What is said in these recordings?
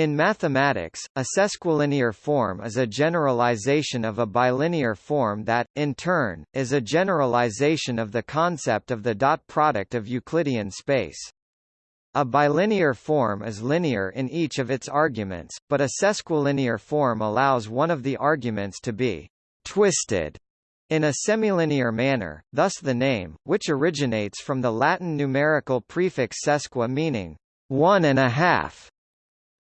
In mathematics, a sesquilinear form is a generalization of a bilinear form that, in turn, is a generalization of the concept of the dot product of Euclidean space. A bilinear form is linear in each of its arguments, but a sesquilinear form allows one of the arguments to be twisted in a semilinear manner, thus the name, which originates from the Latin numerical prefix sesqui meaning one and a half,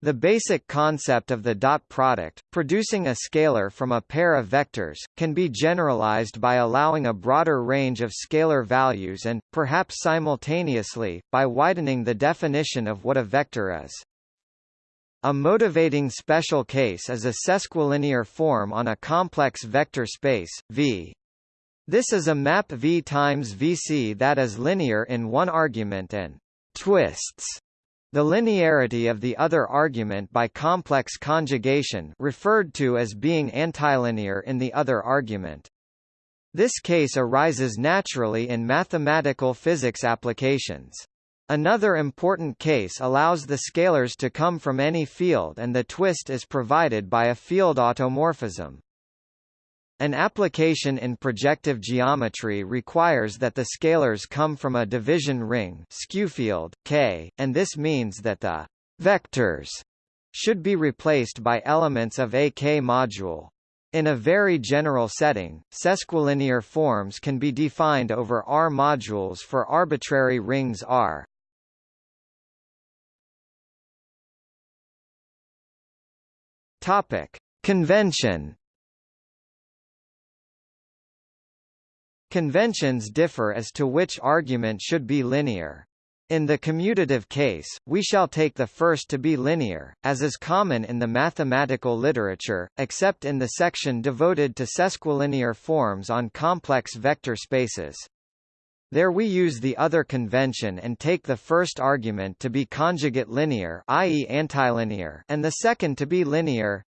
the basic concept of the dot product, producing a scalar from a pair of vectors, can be generalized by allowing a broader range of scalar values and, perhaps simultaneously, by widening the definition of what a vector is. A motivating special case is a sesquilinear form on a complex vector space, V. This is a map V times Vc that is linear in one argument and twists the linearity of the other argument by complex conjugation referred to as being antilinear in the other argument. This case arises naturally in mathematical physics applications. Another important case allows the scalars to come from any field and the twist is provided by a field automorphism. An application in projective geometry requires that the scalars come from a division ring field K, and this means that the vectors should be replaced by elements of a K-module. In a very general setting, sesquilinear forms can be defined over R modules for arbitrary rings R. Topic: Convention Conventions differ as to which argument should be linear. In the commutative case, we shall take the first to be linear, as is common in the mathematical literature, except in the section devoted to sesquilinear forms on complex vector spaces. There we use the other convention and take the first argument to be conjugate linear i.e. antilinear and the second to be linear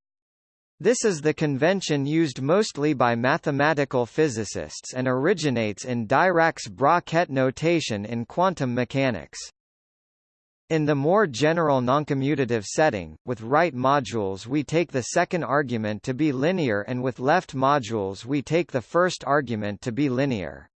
this is the convention used mostly by mathematical physicists and originates in Dirac's-Bra-Ket notation in quantum mechanics. In the more general noncommutative setting, with right modules we take the second argument to be linear and with left modules we take the first argument to be linear.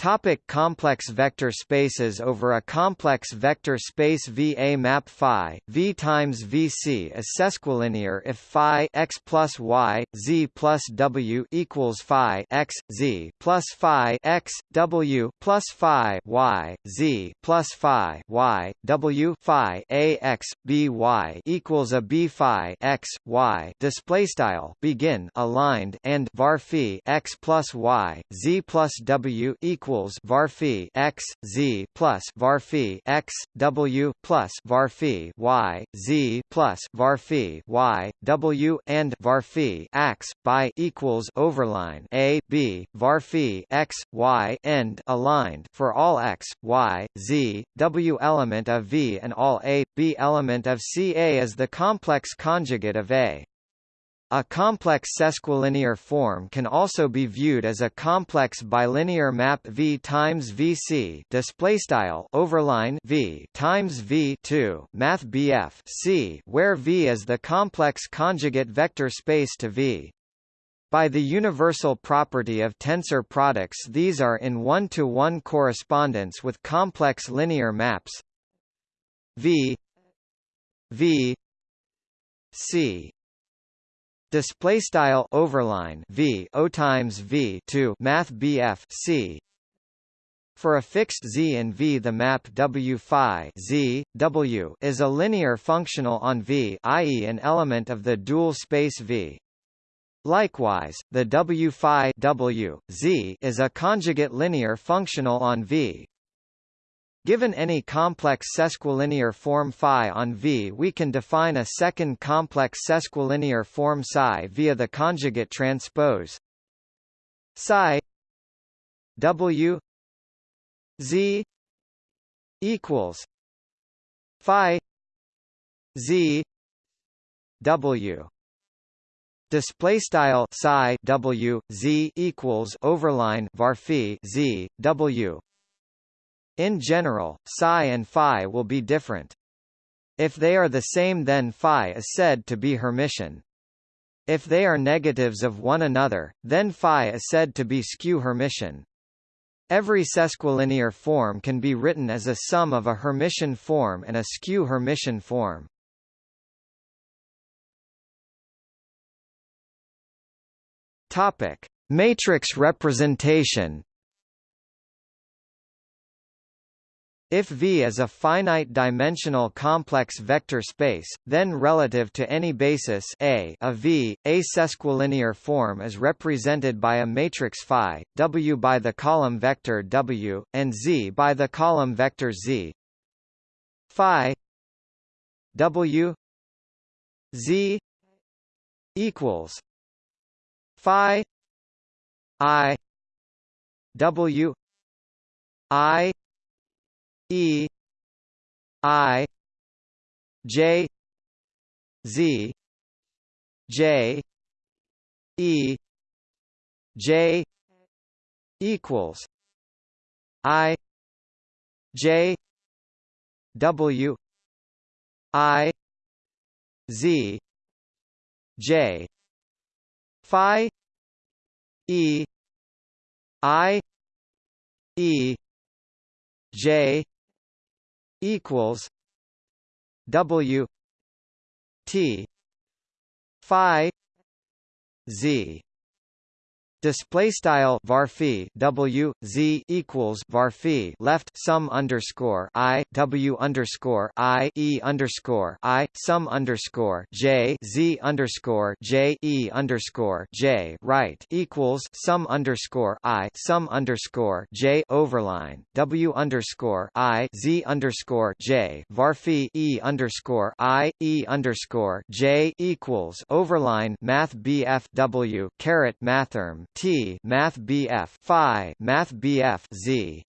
Topic complex vector spaces Over a complex vector space V a map phi, V times Vc is sesquilinear if phi x plus y, z plus w equals phi x, z plus phi x, w plus phi y, z plus phi y, w phi a x, b y equals a b phi x, y. Display style begin aligned and var phi x plus y, z plus w equals equals varphi x z plus varphi x w plus varphi y z plus varphi y w and varphi x by equals overline a b varphi x y end aligned for all x y z w element of v and all a b element of c a is the complex conjugate of a a complex sesquilinear form can also be viewed as a complex bilinear map V times VC display style overline V times V 2 math BF C where V is the complex conjugate vector space to V. By the universal property of tensor products these are in one-to-one -one correspondence with complex linear maps V V C display style overline v o times v 2 math bf c for a fixed z in V the map W phi z, w is a linear functional on V i.e. an element of the dual space V. Likewise, the W phi w, z is a conjugate linear functional on V, Given any complex sesquilinear form phi on V we can define a second complex sesquilinear form psi via the conjugate transpose psi W Z equals phi Z W. Display style psi w z equals overline var z w in general, psi and phi will be different. If they are the same then phi is said to be Hermitian. If they are negatives of one another, then phi is said to be skew Hermitian. Every sesquilinear form can be written as a sum of a Hermitian form and a skew Hermitian form. Topic: Matrix representation. If V is a finite-dimensional complex vector space, then relative to any basis A of V, a sesquilinear form is represented by a matrix phi, W by the column vector W, and Z by the column vector Z. Phi W Z equals Phi I W I E I J Z J E J equals I J W I Z J. Phi E I E J equals W T Phi Z Display style varphi W Z equals varphi left sum underscore I W underscore I E underscore I sum underscore J Z underscore J E underscore J right equals sum underscore I sum underscore J overline W underscore I Z underscore J varphi E underscore I E underscore J equals overline Math BF W caret mathrm T Math BF Phi Math BF Z.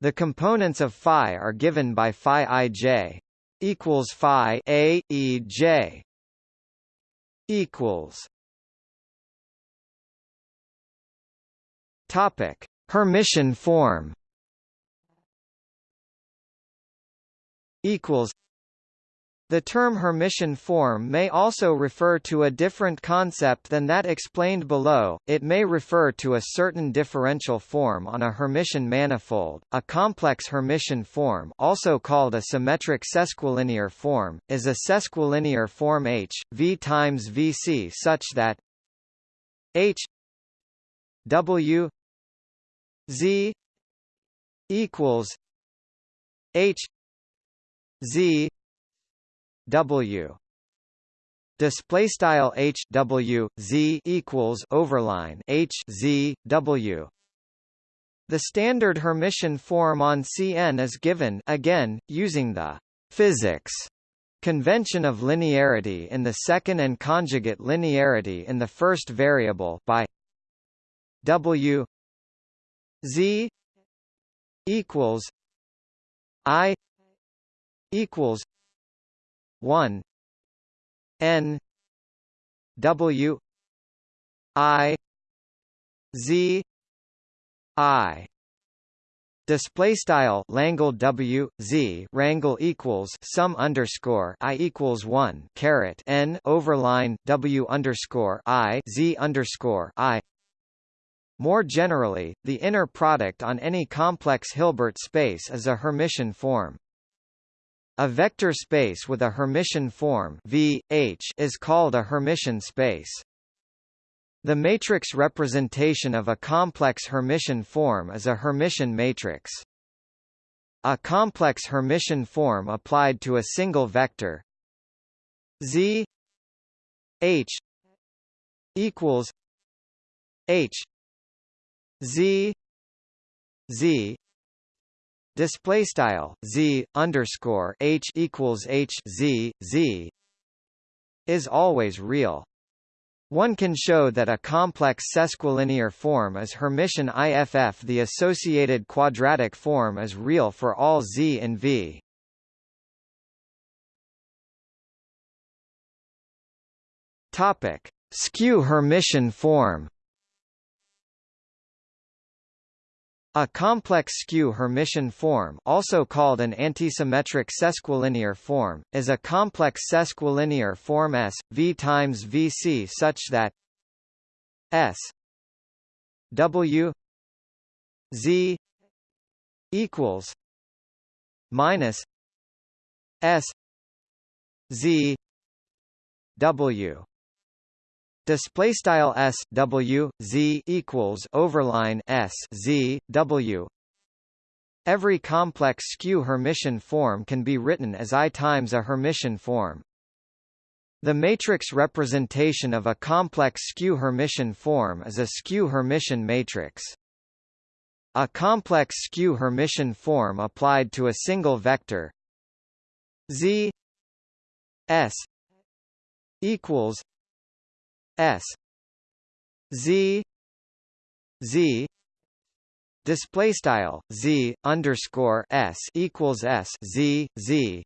The components of phi are given by phi ij equals phi a e j equals Topic Hermitian form equals the term Hermitian form may also refer to a different concept than that explained below, it may refer to a certain differential form on a Hermitian manifold. A complex Hermitian form also called a symmetric sesquilinear form, is a sesquilinear form H, V times Vc such that H W Z equals H Z W. Display style H W Z equals overline H Z W. The standard Hermitian form on Cn is given again using the physics convention of linearity in the second and conjugate linearity in the first variable by W Z equals I equals 1 n w i z i Display style Langle W Z Rangle equals sum underscore I equals one caret N overline W underscore I Z underscore I More generally, the inner product on any complex Hilbert space is a Hermitian form. A vector space with a Hermitian form v, H is called a Hermitian space. The matrix representation of a complex Hermitian form is a Hermitian matrix. A complex Hermitian form applied to a single vector z h equals h z z display style z underscore h equals h z z is always real. One can show that a complex sesquilinear form is Hermitian IFF. The associated quadratic form is real for all z and v. Topic: Skew Hermitian form. A complex skew Hermitian form also called an antisymmetric sesquilinear form, is a complex sesquilinear form S, V times Vc such that S W Z equals minus S Z W display style s w z equals overline s z w. Every complex skew hermitian form can be written as i times a hermitian form. The matrix representation of a complex skew hermitian form is a skew hermitian matrix. A complex skew hermitian form applied to a single vector z s equals S Z Z display style Z underscore S equals S Z Z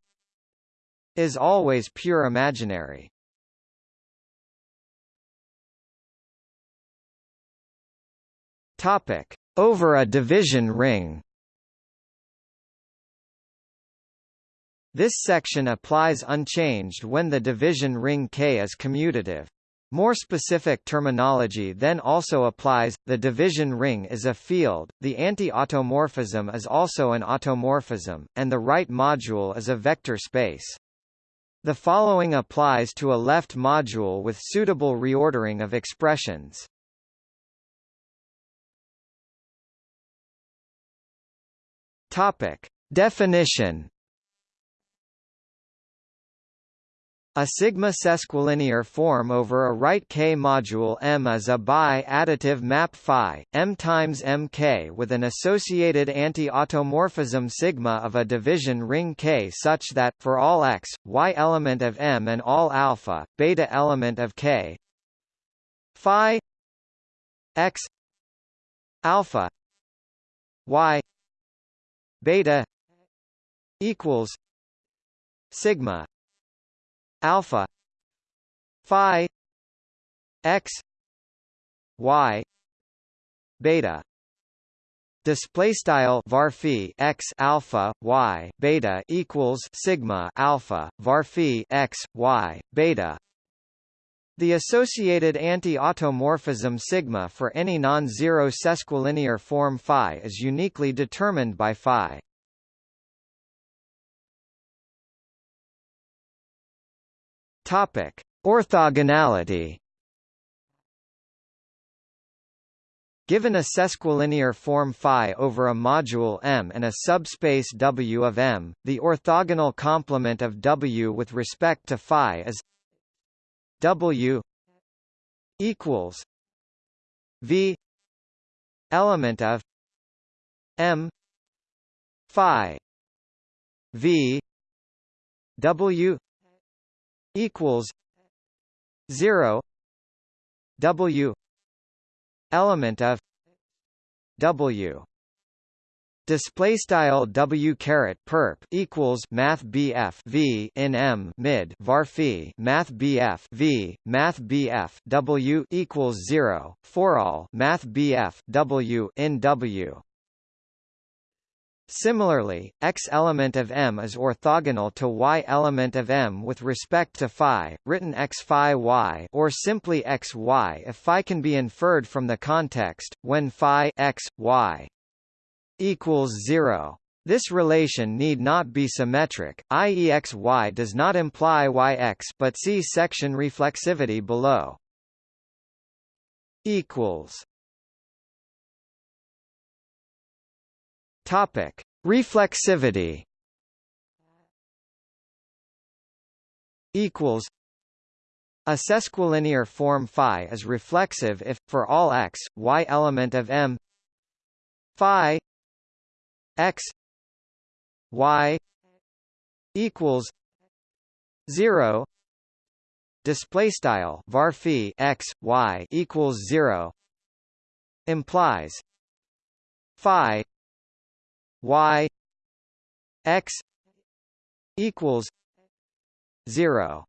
is always pure imaginary. Topic over a division ring. This section applies unchanged when the division ring K is commutative. More specific terminology then also applies, the division ring is a field, the anti-automorphism is also an automorphism, and the right module is a vector space. The following applies to a left module with suitable reordering of expressions. Topic. Definition A sigma sesquilinear form over a right K module M is a bi-additive map phi, M times Mk with an associated anti-automorphism sigma of a division ring K such that, for all x, y element of M and all alpha, beta element of K phi x alpha y beta equals sigma alpha phi x y beta. Display style var x alpha y beta equals sigma alpha var x y beta. The associated anti-automorphism sigma for any non-zero sesquilinear form phi is uniquely determined by phi Topic: Orthogonality. Given a sesquilinear form phi over a module M and a subspace W of M, the orthogonal complement of W with respect to phi is W equals V element of M phi V W equals 0 w element of w. Display style W caret perp equals Math BF V in M mid var Math BF V Math BF W equals zero for all Math BF W in W Similarly, x element of M is orthogonal to y element of M with respect to phi, written x phi y or simply x y if phi can be inferred from the context, when phi x, y equals 0. This relation need not be symmetric, i.e. x y does not imply y x but see section reflexivity below. equals Topic: Reflexivity. Equals. A sesquilinear form phi is reflexive if, for all x, y element of M. Phi. X. Y. Equals. Zero. Display style var x y equals zero. Implies. Phi y x equals 0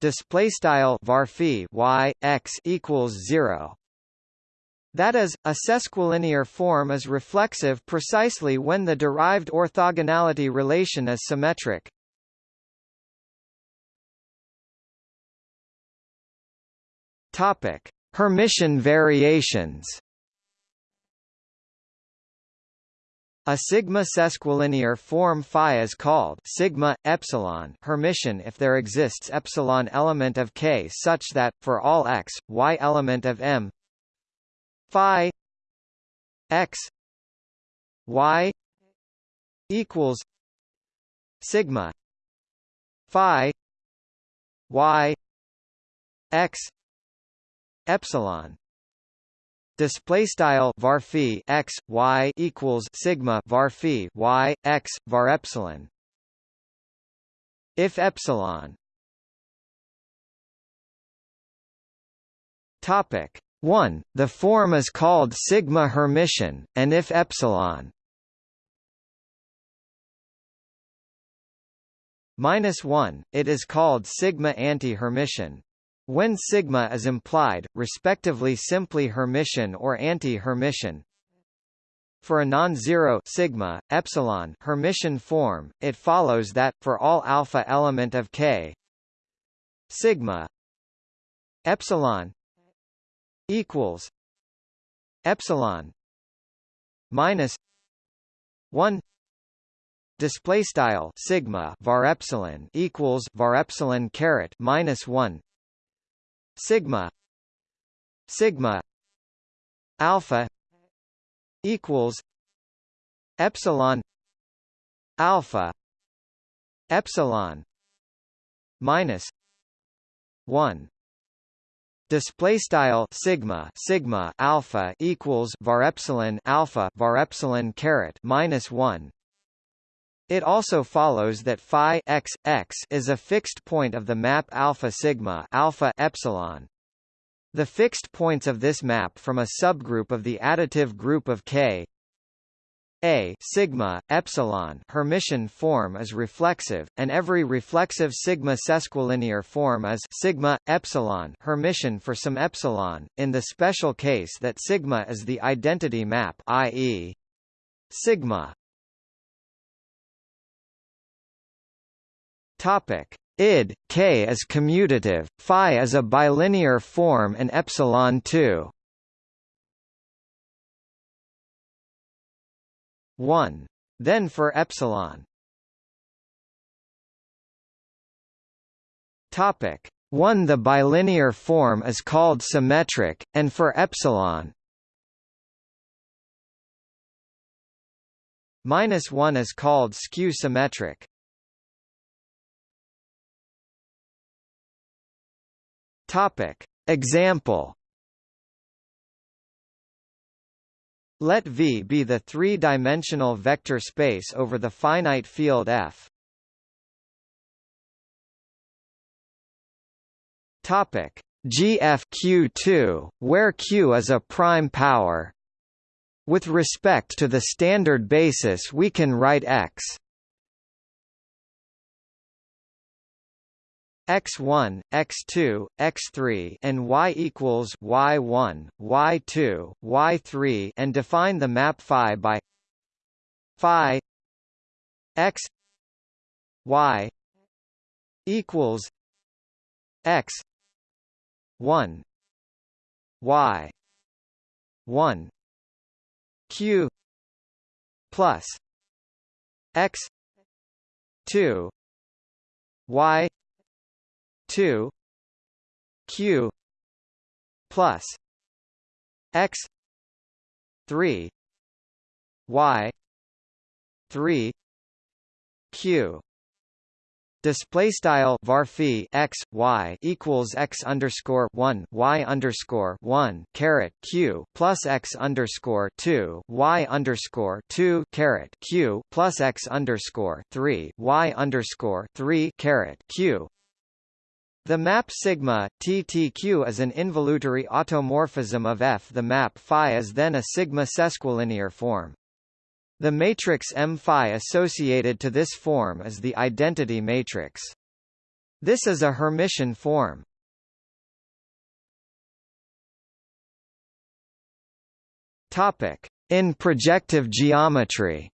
display style var y x equals 0 That is, a sesquilinear form is reflexive precisely when the derived orthogonality relation is symmetric. Topic: Hermitian variations. A sigma sesquilinear form phi is called sigma epsilon Hermitian if there exists epsilon element of K such that for all x, y element of M phi x y equals sigma phi y x epsilon display style var phi x y equals sigma var phi y x var epsilon. If epsilon. Topic 1 the form is called sigma hermitian and if epsilon. Minus 1 it is called sigma anti-hermitian when sigma is implied, respectively simply Hermitian or anti-Hermitian, for a non-zero sigma epsilon Hermitian form, it follows that for all alpha element of K, sigma epsilon equals epsilon minus 1 display style sigma var epsilon equals var epsilon caret minus 1 sigma sigma alpha equals epsilon alpha epsilon minus 1 display style sigma sigma alpha equals var epsilon alpha var epsilon caret minus 1 it also follows that phi x, x is a fixed point of the map alpha sigma alpha epsilon. The fixed points of this map from a subgroup of the additive group of K a sigma epsilon Hermitian form is reflexive, and every reflexive sigma sesquilinear form is sigma epsilon Hermitian for some epsilon. In the special case that sigma is the identity map, i.e., sigma Topic: id k is commutative, phi is a bilinear form and epsilon 2. 1. Then for epsilon. Topic 1 The bilinear form is called symmetric, and for epsilon minus 1 is called skew symmetric. Topic. Example Let V be the three-dimensional vector space over the finite field F. Topic GFQ2, where Q is a prime power. With respect to the standard basis we can write X x1, x2, x3 and y equals y1, y2, y3 and define the map phi by phi x y equals x 1 y 1 q plus x 2 y two Q plus X three Y three Q. Display style var x y equals x underscore one y underscore one caret q plus x underscore two y underscore two caret q plus x underscore three y underscore three caret q the map sigma TTQ is an involutory automorphism of F. The map phi is then a sigma sesquilinear form. The matrix M phi associated to this form is the identity matrix. This is a Hermitian form. Topic: In projective geometry.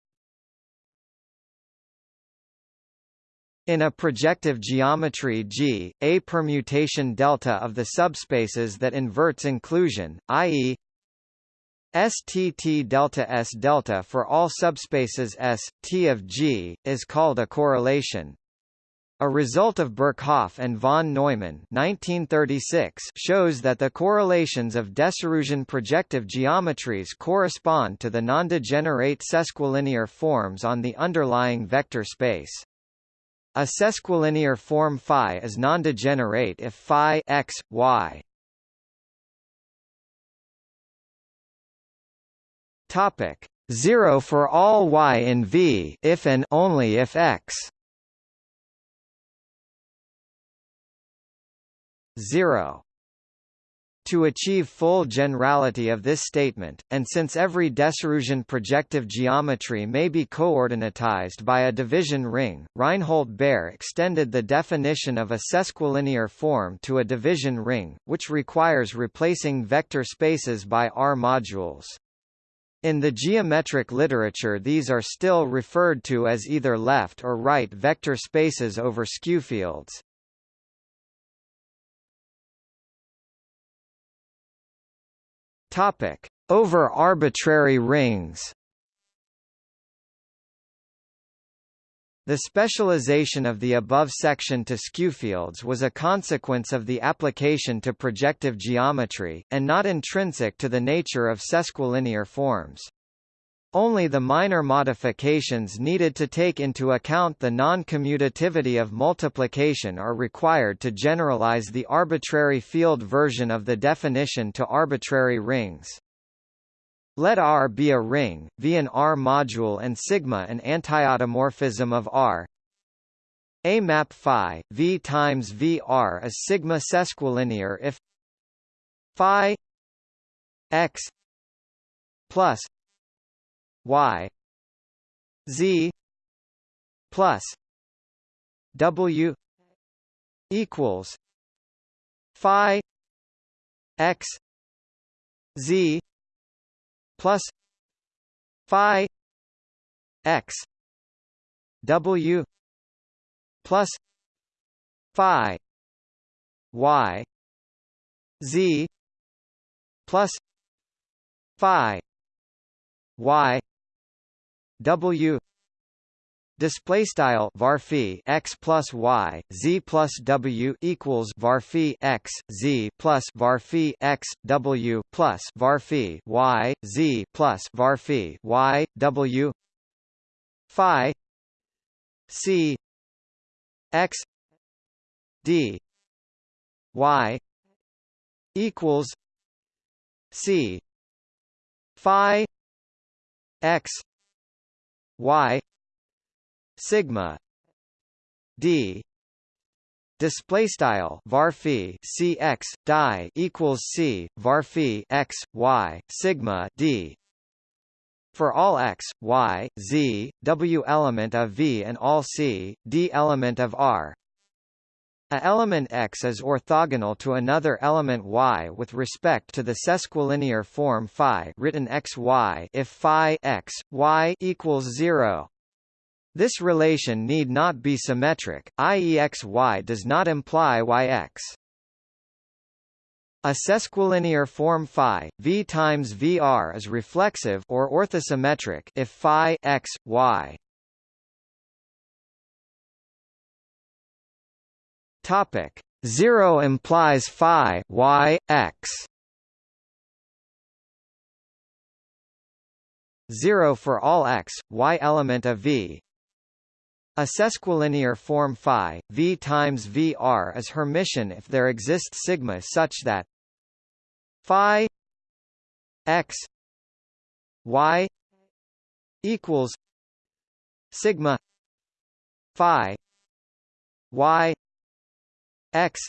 In a projective geometry G, a permutation delta of the subspaces that inverts inclusion, i.e. STT delta S delta for all subspaces S, T of G, is called a correlation. A result of Birkhoff and von Neumann 1936 shows that the correlations of Desarguesian projective geometries correspond to the nondegenerate sesquilinear forms on the underlying vector space. A sesquilinear form phi is non-degenerate if phi x, y. Topic. 0 for all y in V if and only if x. 0 to achieve full generality of this statement, and since every Desarguesian projective geometry may be coordinatized by a division ring, Reinhold Baer extended the definition of a sesquilinear form to a division ring, which requires replacing vector spaces by R modules. In the geometric literature these are still referred to as either left or right vector spaces over skewfields. Topic: Over arbitrary rings. The specialization of the above section to skewfields was a consequence of the application to projective geometry, and not intrinsic to the nature of sesquilinear forms. Only the minor modifications needed to take into account the non-commutativity of multiplication are required to generalize the arbitrary field version of the definition to arbitrary rings. Let R be a ring, V an R module and sigma an antiautomorphism of R. A map phi V times V R is sigma sesquilinear if phi x plus y z plus w equals phi x z plus phi x w plus phi y z plus phi y w Display style var x plus y z plus w equals var x z plus var x w plus var y z plus var y w phi c x d y equals c phi x y sigma d. Display style var c x die equals c var x y sigma d. For all x, y, z, w element of V and all c, d element of R, a element x is orthogonal to another element y with respect to the sesquilinear form phi written xy if phi x, y equals 0. This relation need not be symmetric, i.e. xy does not imply yx. A sesquilinear form phi v times vr is reflexive or orthosymmetric if phi x, y Topic 0 implies phi y x 0 for all x, y element of V. A sesquilinear form phi V times VR is Hermitian if there exists sigma such that phi x y equals sigma phi y x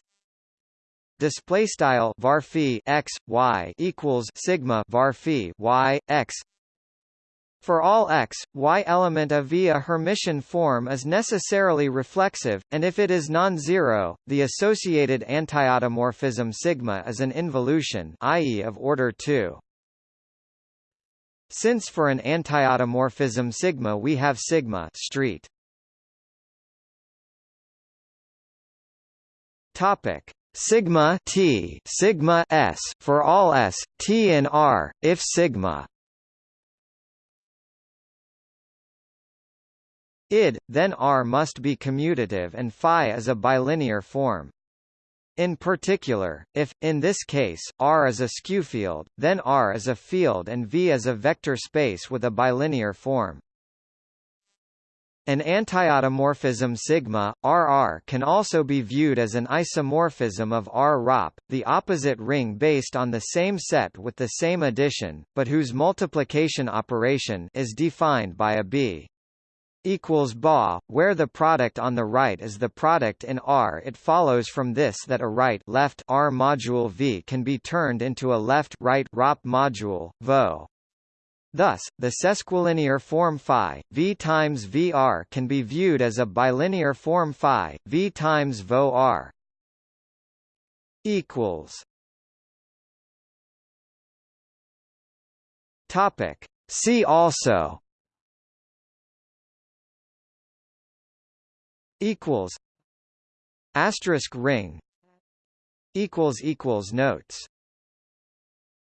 display style var x y equals sigma var y x for all x, y element of V a Hermitian form is necessarily reflexive, and if it is non-zero, the associated antiautomorphism sigma is an involution i.e. of order 2. Since for an antiautomorphism sigma we have sigma street. Topic. Sigma t sigma s for all s t and r if sigma. Id then r must be commutative and phi is a bilinear form. In particular, if, in this case, R is a skew field, then R is a field and V is a vector space with a bilinear form. An antiautomorphism sigma, RR can also be viewed as an isomorphism of R-ROP, the opposite ring based on the same set with the same addition, but whose multiplication operation is defined by a B equals BA, where the product on the right is the product in R. It follows from this that a right left R module V can be turned into a left right ROP module, VO. Thus, the sesquilinear form phi v times vr can be viewed as a bilinear form phi v times vo r. Equals. Topic. See also. Equals. Asterisk ring. Equals equals notes.